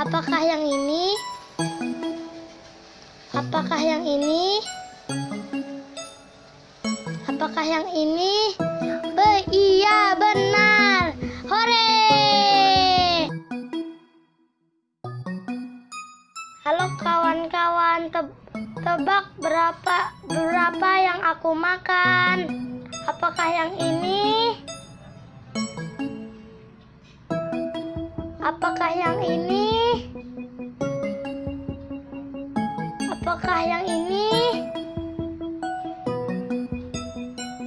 Apakah yang ini? Apakah yang ini? Apakah yang ini? Be iya benar. Hore! Halo kawan-kawan, Te- tebak berapa berapa yang aku makan? Apakah yang ini? Yang ini?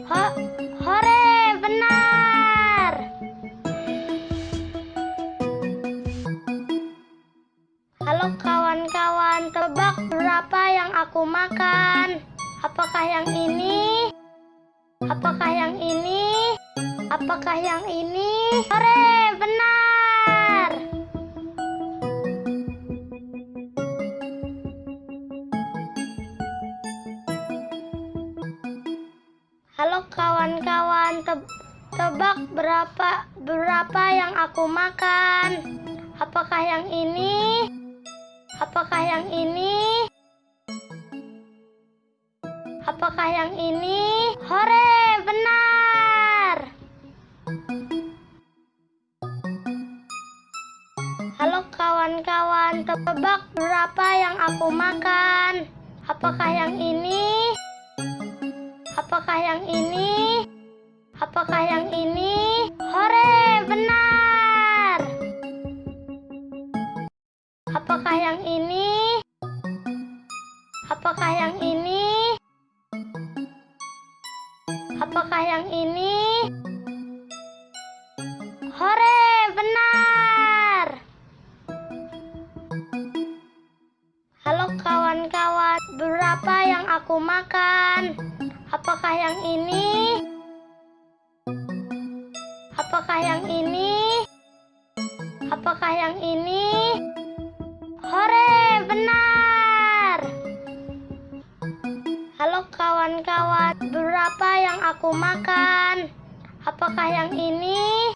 Ho hore, benar. Halo kawan-kawan, tebak berapa yang aku makan? Apakah yang ini? Apakah yang ini? Apakah yang ini? Hore, benar. Halo kawan-kawan, Te- tebak berapa berapa yang aku makan? Apakah yang ini? Apakah yang ini? Apakah yang ini? Hore, benar. Halo kawan-kawan, tebak berapa yang aku makan? Apakah yang ini? Apakah yang ini? Apakah yang ini? Hore, benar. Apakah yang ini? Apakah yang ini? Apakah yang ini? Hore, benar. Halo kawan-kawan, berapa yang aku makan? Apakah yang ini? Apakah yang ini? Apakah yang ini? Hore, benar. Halo kawan-kawan, berapa yang aku makan? Apakah yang ini?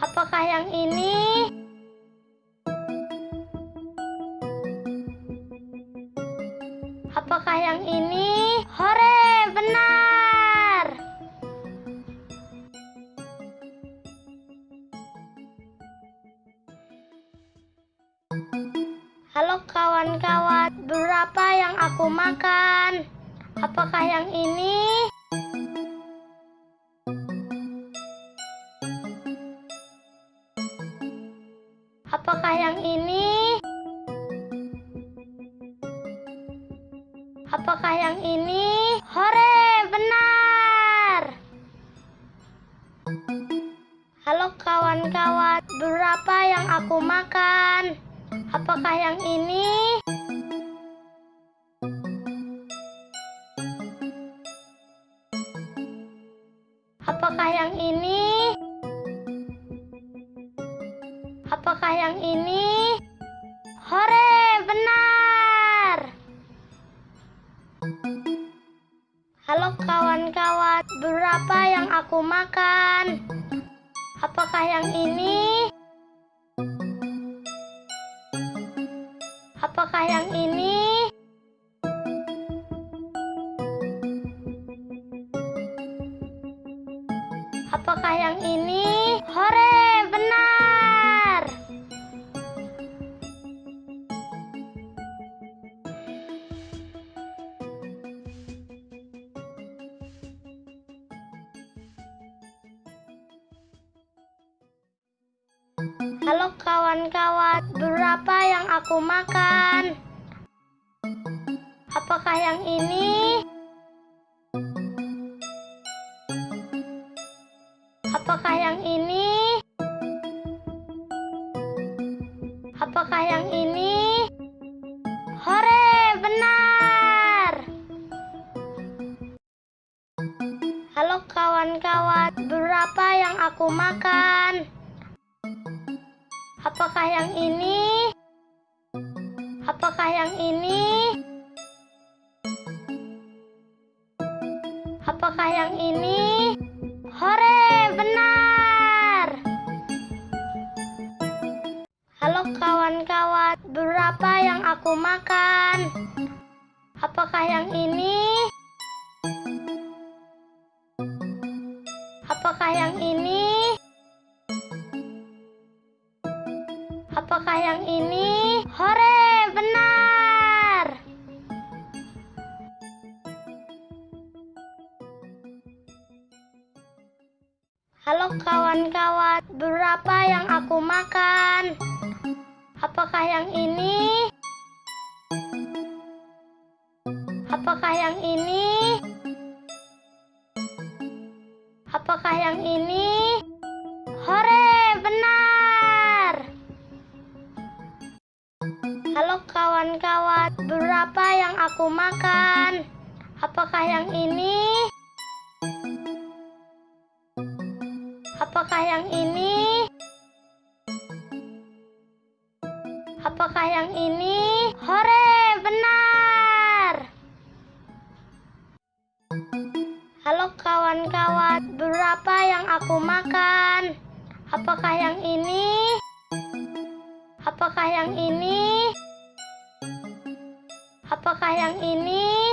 Apakah yang ini? Apakah yang ini? Hore, benar. Halo kawan-kawan, berapa yang aku makan? Apakah yang ini? Apakah yang ini? Apakah yang ini? Hore, benar. Halo kawan-kawan, berapa yang aku makan? Apakah yang ini? Apakah yang ini? Apakah yang ini? Halo kawan-kawan, berapa yang aku makan? Apakah yang ini? Apakah yang ini? Apakah yang ini? Halo kawan-kawan, berapa yang aku makan? Apakah yang ini? Apakah yang ini? Apakah yang ini? Hore, benar. Halo kawan-kawan, berapa yang aku makan? Apakah yang ini? Apakah yang ini? Apakah yang ini? Hore, benar! Halo kawan-kawan, berapa yang aku makan? Apakah yang ini? Apakah yang ini? Kawan-kawan, berapa yang aku makan? Apakah yang ini? Apakah yang ini? Apakah yang ini? Hore, benar! Halo kawan-kawan, berapa yang aku makan? Apakah yang ini? Apakah yang ini? Apakah yang ini? Hore, benar! Halo kawan-kawan, berapa yang aku makan? Apakah yang ini? Apakah yang ini? Apakah yang ini?